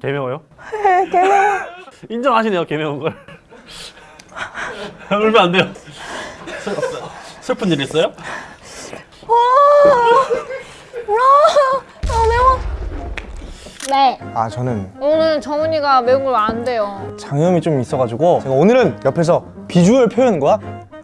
개매워요? 네, 개매워. 인정하시네요 개매운 걸 울면 안 돼요 슬- 슬픈 일 있어요? 아, 매워. 네. 아, 저는 오늘 정은이가 매운 걸 안 돼요. 장염이 좀 있어가지고 제가 오늘은 옆에서 비주얼 표현과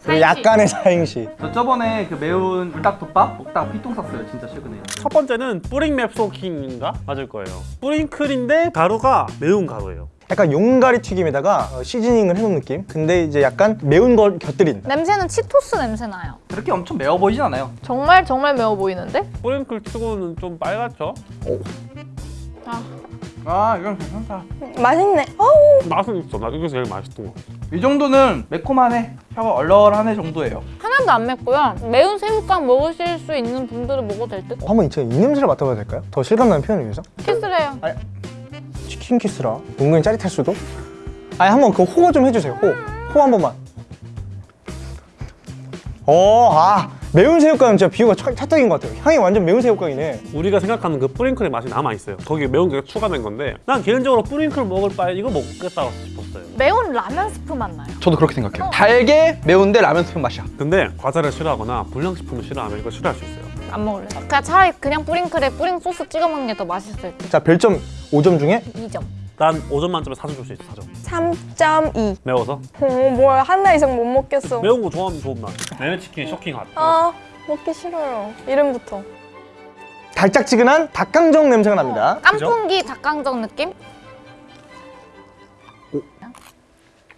그리고. 약간의 사행시 저 저번에 그 매운 불닭덮밥 먹다가 피똥 쌌어요 진짜 최근에 첫 번째는 뿌링 맵소킹인가? 맞을 거예요 뿌링클인데 가루가 매운 가루예요 약간 용가리 튀김에다가 어, 시즈닝을 해놓은 느낌 근데 이제 약간 매운 걸 곁들인 냄새는 치토스 냄새 나요. 그렇게 엄청 매워 보이진 않아요 정말 정말 매워 보이는데? 뿌링클 치고는 좀 빨갛죠? 아 이건 괜찮다. 맛있네. 맛은 있어. 나 이게 제일 맛있던 거 이 정도는 매콤하네. 혀가 얼얼하네 정도예요. 하나도 안 맵고요. 매운 새우깡 먹으실 수 있는 분들은 먹어도 될 듯? 한번 제가 이 냄새를 맡아봐도 될까요? 더 실감나는 표현을 위해서? 키스를 해요. 치킨 키스라. 은근히 짜릿할 수도? 아니 한번 그 호거 좀 해주세요. 호. 호 한 번만. 어아 매운 새우깡은 진짜 비유가 찰- 찰떡인 것 같아요. 향이 완전 매운 새우깡이네. 우리가 생각하는 그 뿌링클의 맛이 남아있어요. 거기에 매운 게 추가된 건데 난 개인적으로 뿌링클 먹을 바에 이거 먹겠다 싶었어요. 매운 라면 스프 맛 나요. 저도 그렇게 생각해요. 달게 매운데 라면 스프 맛이야. 근데 과자를 싫어하거나 불량식품을 싫어하면 이거 싫어할 수 있어요. 안 먹을래. 그냥 차라리 그냥 뿌링클에 뿌링 소스 찍어 먹는 게 더 맛있을 듯. 자 별점 5점 중에? 2점. 난 5점 만점에 4점 줄 수 있어 4점 3.2. 매워서? 어, 뭐야 하나 이상 못 먹겠어. 매운 거 좋아하면 좋은 맛 내내 치킨 쇼킹 핫 아 먹기 싫어요. 이름부터. 달짝지근한 닭강정 냄새가 납니다 깐풍기 닭강정 느낌?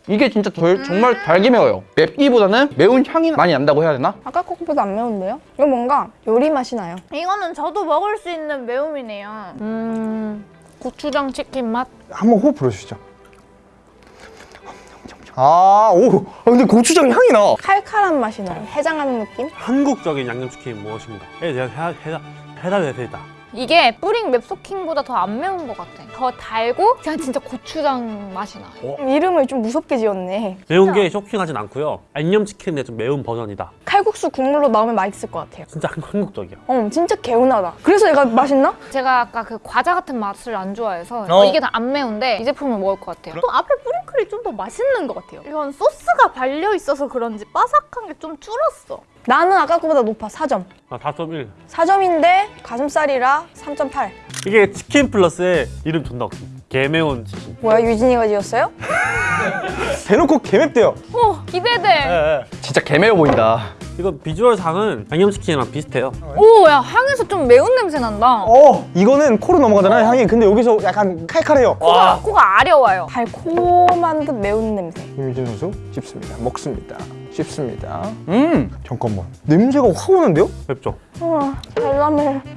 이게 진짜 덜- 정말 달게 매워요 맵기보다는 매운 향이 많이 난다고 해야 되나? 아까 거보다 안 매운데요? 이거 뭔가 요리 맛이 나요. 이거는 저도 먹을 수 있는 매움이네요. 음, 고추장 치킨 맛? 한번 호흡 불어주시죠 아오 근데 고추장 향이 나 칼칼한 맛이 나요. 해장하는 느낌? 한국적인 양념치킨 무엇인가? 에 대한 해- 해답 해답이 되다 이게 뿌링 맵소킹보다 더 안 매운 것 같아. 더 달고 그냥 진짜 고추장 맛이 나요. 음, 이름을 좀 무섭게 지었네. 매운 게 쇼킹하진 않고요 양념치킨의 좀 매운 버전이다 칼국수 국물로 나오면 맛있을 것 같아요. 진짜 한- 한국적이야 어 진짜 개운하다. 그래서 얘가 맛있나? 제가 아까 그 과자 같은 맛을 안 좋아해서 어. 이게 다 안 매운데 이 제품을 먹을 것 같아요. 또 앞에 뿌링클이 좀 더 맛있는 것 같아요. 이건 소스가 발려 있어서 그런지 바삭한 게 좀 줄었어. 나는 아까 거보다 높아 4점. 아 4.1 4점인데 가슴살이라 3.8. 이게 치킨 플러스의 이름 존나 웃기 개매운 치킨 뭐야 유진이가 지었어요? 대놓고 개맵대요 오 기대돼. 예, 예. 진짜 개 매워 보인다 이거 비주얼상은 양념치킨이랑 비슷해요 오 야 향에서 좀 매운 냄새 난다. 어 이거는 코로 넘어가잖아요 향이 근데 여기서 약간 칼칼해요 코가, 코가 아려워요. 달콤한 듯 매운 냄새. 김유진 선수 씹습니다 먹습니다 씹습니다 음 잠깐만 냄새가 확 오는데요? 맵죠? 어, 달라매.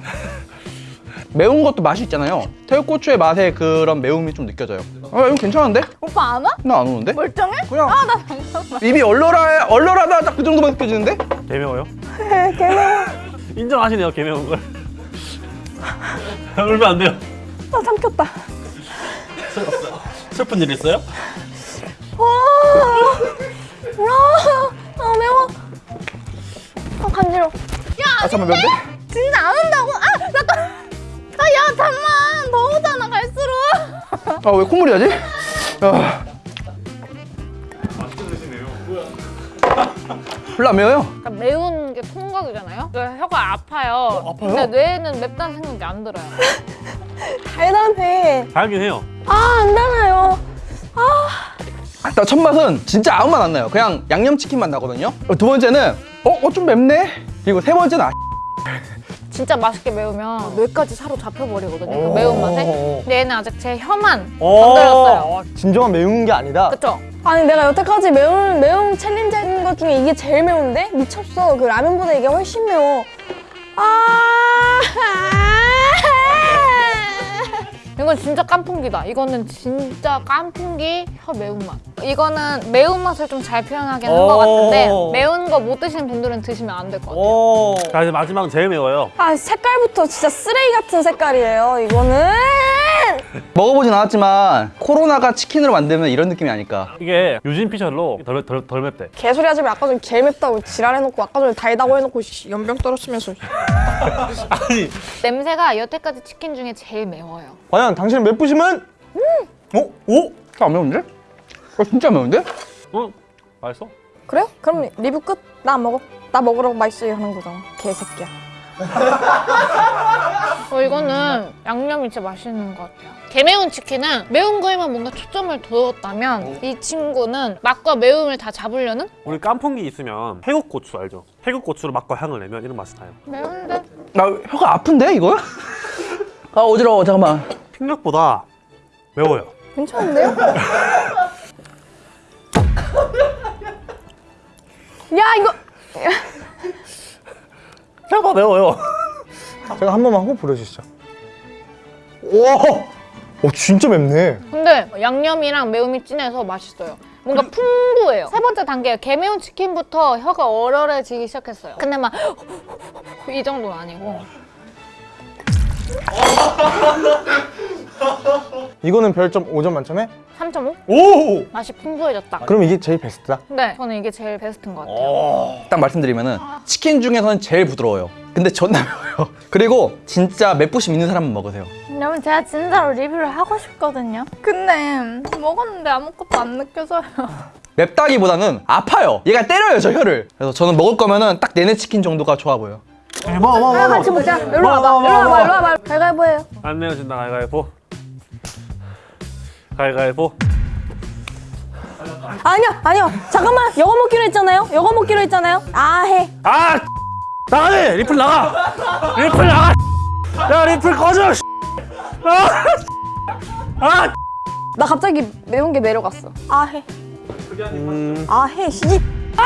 매운 것도 맛이 있잖아요 새우고추의 맛에 그런 매움이 좀 느껴져요 아 이거 괜찮은데? 오빠 안 와? 나 안 오는데? 멀쩡해? 그냥 입이 얼얼해 얼얼하다 딱 그 정도만 느껴지는데? 개매워요? 개매워. 인정하시네요 개매운 걸 울면 안 돼요 나 삼켰다. 슬픈 일 있어요? 아 매워. 아 간지러. 아 잠깐만 매운데? 진짜 안 온다고? 아, 잠깐. 아, 야, 잠만. 더우잖아, 갈수록. 아 왜 콧물이 나지? 아. 별로 안 매워요 그러니까 매운 게 통각이잖아요. 그래서 혀가 아파요. 아파요? 근데 뇌에는 맵다는 생각이 안 들어요. 달달해. 달긴 해요 아 안 달아요. 나 첫 맛은 진짜 아무 맛 안 나요 그냥 양념치킨 맛 나거든요 어, 두 번째는 어? 어 좀 맵네? 그리고 세 번째는 아 진짜 맛있게 매우면 뇌까지 사로잡혀 버리거든요. 그 매운 맛에. 근데 얘는 아직 제 혀만 건드렸어요. 어, 진정한 매운 게 아니다 그쵸? 아니 내가 여태까지 매운 매운 챌린지 했는 것 중에 이게 제일 매운데 미쳤어. 그 라면보다 이게 훨씬 매워. 아. 이건 진짜 깐풍기다. 이거는 진짜 깐풍기 혀 매운맛. 이거는 매운맛을 좀 잘 표현하긴 한 것 같은데 오. 매운 거 못 드시는 분들은 드시면 안 될 것 같아요. 오. 자 이제 마지막 제일 매워요 아 색깔부터 진짜 쓰레기 같은 색깔이에요. 이거는 먹어보진 않았지만 코로나가 치킨으로 만들면 이런 느낌이 아닐까 이게 유진 피셜로 덜, 덜, 덜 맵대 개소리 하지 마. 아까 전에 제일 맵다고 지랄해놓고 아까 전에 달다고 해놓고 씨, 연병 떨어치면서. 아니 냄새가 여태까지 치킨 중에 제일 매워요. 과연 당신은 맵부심은 어? 오? 안 매운데? 어, 진짜 매운데? 어? 맛있어? 그래요? 그럼 리뷰 끝. 나 안 먹어. 나 먹으라고 맛있어요 하는 거잖아. 개새끼야. 어, 이거는 양념이 진짜 맛있는 것 같아요. 개매운 치킨은 매운 거에만 뭔가 초점을 뒀다면 이 친구는 맛과 매움을 다 잡으려는 우리 깐풍기 있으면 태국 고추 알죠? 태국 고추로 맛과 향을 내면 이런 맛이 나요. 매운데 나 혀가 아픈데 이거? 아 어지러워 잠깐만. 생각보다 매워요. 괜찮은데요? 야 이거 생각보다 매워요. 제가 한 번만 호흡 불어주시죠. 오! 오 진짜 맵네. 근데 양념이랑 매움이 진해서 맛있어요. 뭔가 풍부해요. 세 번째 단계 개매운 치킨부터 혀가 얼얼해지기 시작했어요. 근데 막 이 정도는 아니고 이거는 별점 5점 만점에 3.5? 오! 맛이 풍부해졌다. 그럼 이게 제일 베스트다. 네, 저는 이게 제일 베스트인 것 같아요. 딱 말씀드리면 은 치킨 중에서는 제일 부드러워요. 근데 존나 매워요. 그리고 진짜 맵부심 있는 사람만 먹으세요. 여러분 제가 진짜로 리뷰를 하고 싶거든요. 근데 먹었는데 아무것도 안 느껴져요. 맵다기보다는 아파요. 얘가 때려요 저 혀를. 그래서 저는 먹을 거면은 딱 내내 치킨 정도가 좋아 보여요. 먹어 먹어 아, 같이 먹자. 일로 와봐. 일로 와봐. 일로 와봐. 해요. 안 내어진다 가위가위보. 가위가위보. 아니야, 아니요. 잠깐만. 이거 먹기로 했잖아요. 이거 먹기로 했잖아요. 아 해. 아! 나가네! 리플 나가! 리플 나가! 야 리플 꺼져! 씨. 아! 아! 나 갑자기 매운 게 내려갔어. 아 해. 음, 아 해. 시집. 아!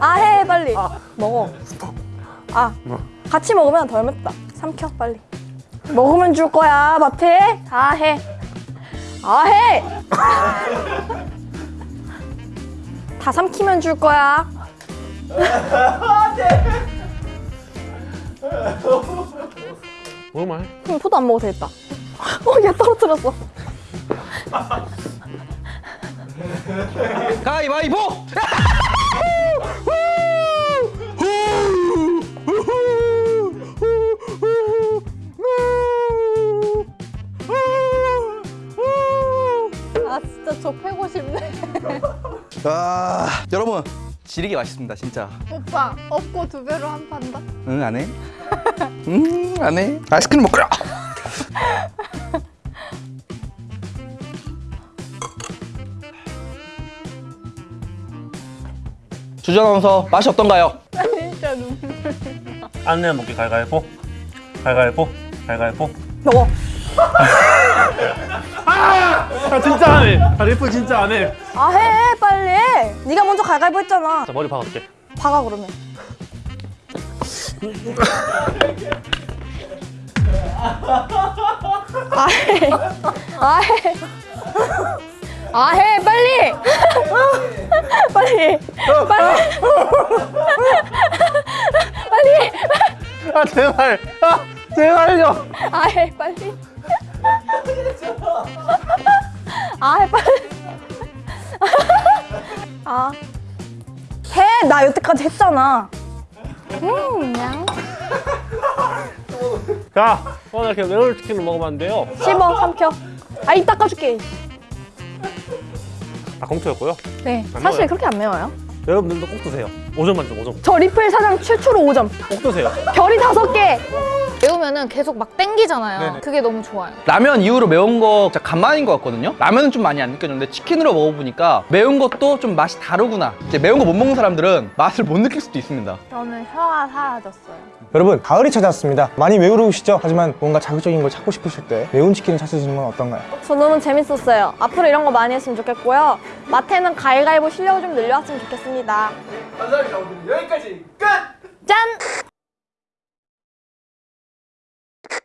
아 해. 빨리. 먹어. 아. 같이 먹으면 덜 맵다. 삼켜 빨리. 먹으면 줄 거야. 마태. 아 해. 아 해. 다 삼키면 줄 거야. 뭐말? 그럼 포도 안 먹어도 되겠다. 어, 야 떨어뜨렸어. 가위바위보! 아 여러분 지리게 맛있습니다 진짜. 오빠 업고 두 배로 한판 더. 응안 해? 응 안 해? 아이스크림 먹거라. 주전 아나운서 맛이 어떤가요? 진짜 눈물. 안 내면 먹기 가위가위보. 가위가위보. 가위가위보. 먹어. 아 진짜 안 해! 아 리플 진짜 안 해! 아 해. 빨리 해. 네가 먼저 갈갈보 했잖아. 자 머리 박아줄게. 박아 그러면. 아 해. 아 해. 아 해. 빨리. 빨리. 빨리. 빨리. 아 제발! 아 제발요! 아 해. 빨리. 아 해. 빨리. 아. 해. 나 여태까지 했잖아. 음, 그냥. 자 오늘 이렇게 매운 치킨을 먹어봤는데요. 씹어, 삼켜. 아, 이 닦아줄게. 다 공투였고요. 네, 안 사실 먹어요. 그렇게 안 매워요. 여러분들도 꼭 드세요. 5점 만점 5점. 저 리플 사장 최초로 5점. 꼭 드세요. 별이 다섯 개. 매우면은 계속 막 땡기잖아요. 그게 너무 좋아요. 라면 이후로 매운 거 진짜 간만인 것 같거든요. 라면은 좀 많이 안 느껴졌는데 치킨으로 먹어보니까 매운 것도 좀 맛이 다르구나. 이제 매운 거 못 먹는 사람들은 맛을 못 느낄 수도 있습니다. 저는 혀가 사라졌어요. 여러분 가을이 찾아왔습니다. 많이 외로우시죠? 하지만 뭔가 자극적인 걸 찾고 싶으실 때 매운 치킨을 찾으시는 건 어떤가요? 저 너무 재밌었어요. 앞으로 이런 거 많이 했으면 좋겠고요. 마태는 가위가위보 실력을 좀 늘려왔으면 좋겠습니다. 감사합니다. 오늘 여기까지 끝! 짠!